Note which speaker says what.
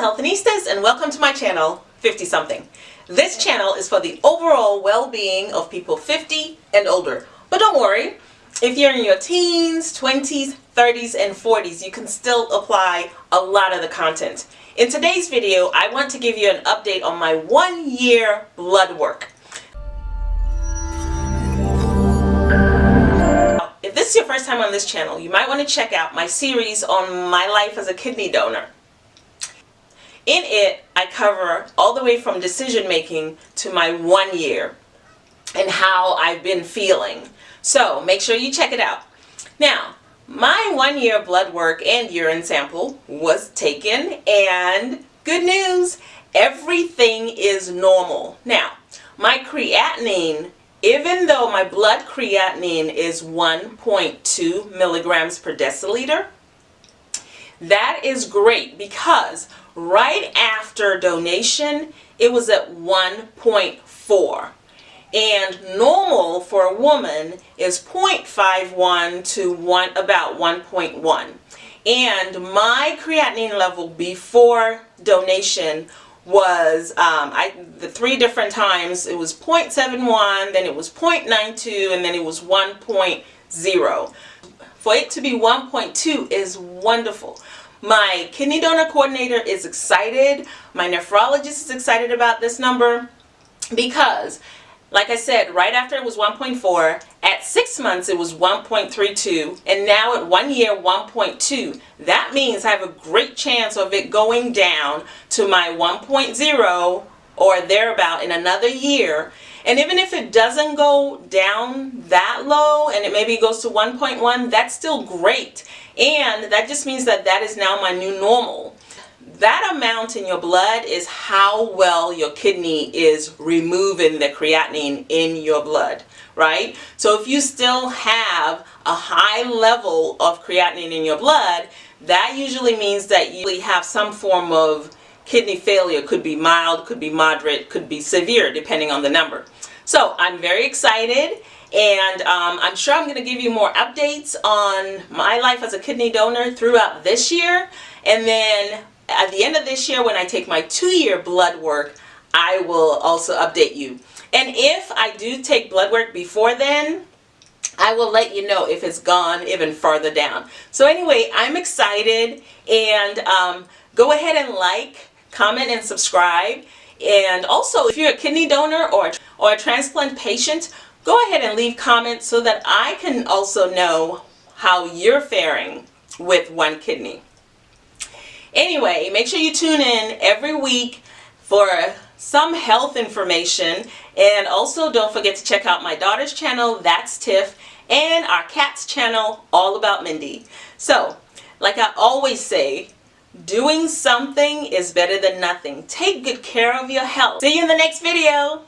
Speaker 1: Hello Healthinistas and welcome to my channel 50 something. This channel is for the overall well-being of people 50 and older. But don't worry, if you're in your teens, 20s, 30s, and 40s, you can still apply a lot of the content. In today's video, I want to give you an update on my one year blood work. If this is your first time on this channel, you might want to check out my series on my life as a kidney donor. In it, I cover all the way from decision making to my one year and how I've been feeling. So make sure you check it out. Now, my one year blood work and urine sample was taken and good news, everything is normal. Now, my creatinine, even though my blood creatinine is 1.2 milligrams per deciliter, that is great because right after donation, it was at 1.4. And normal for a woman is 0.51 to one, about 1.1. And my creatinine level before donation was um, I the three different times it was 0.71 then it was 0.92 and then it was 1.0 for it to be 1.2 is wonderful my kidney donor coordinator is excited. My nephrologist is excited about this number because like I said, right after it was 1.4, at six months it was 1.32, and now at one year 1.2. That means I have a great chance of it going down to my 1.0 or thereabout in another year. And even if it doesn't go down that low and it maybe goes to 1.1, that's still great. And that just means that that is now my new normal. That amount in your blood is how well your kidney is removing the creatinine in your blood, right? So if you still have a high level of creatinine in your blood, that usually means that you have some form of kidney failure. Could be mild, could be moderate, could be severe, depending on the number. So I'm very excited and um, I'm sure I'm going to give you more updates on my life as a kidney donor throughout this year and then at the end of this year when I take my two-year blood work I will also update you and if I do take blood work before then I will let you know if it's gone even further down so anyway I'm excited and um, go ahead and like comment and subscribe and also if you're a kidney donor or, or a transplant patient go ahead and leave comments so that I can also know how you're faring with one kidney. Anyway, make sure you tune in every week for some health information and also don't forget to check out my daughter's channel, That's Tiff, and our cat's channel, All About Mindy. So, like I always say, doing something is better than nothing. Take good care of your health. See you in the next video.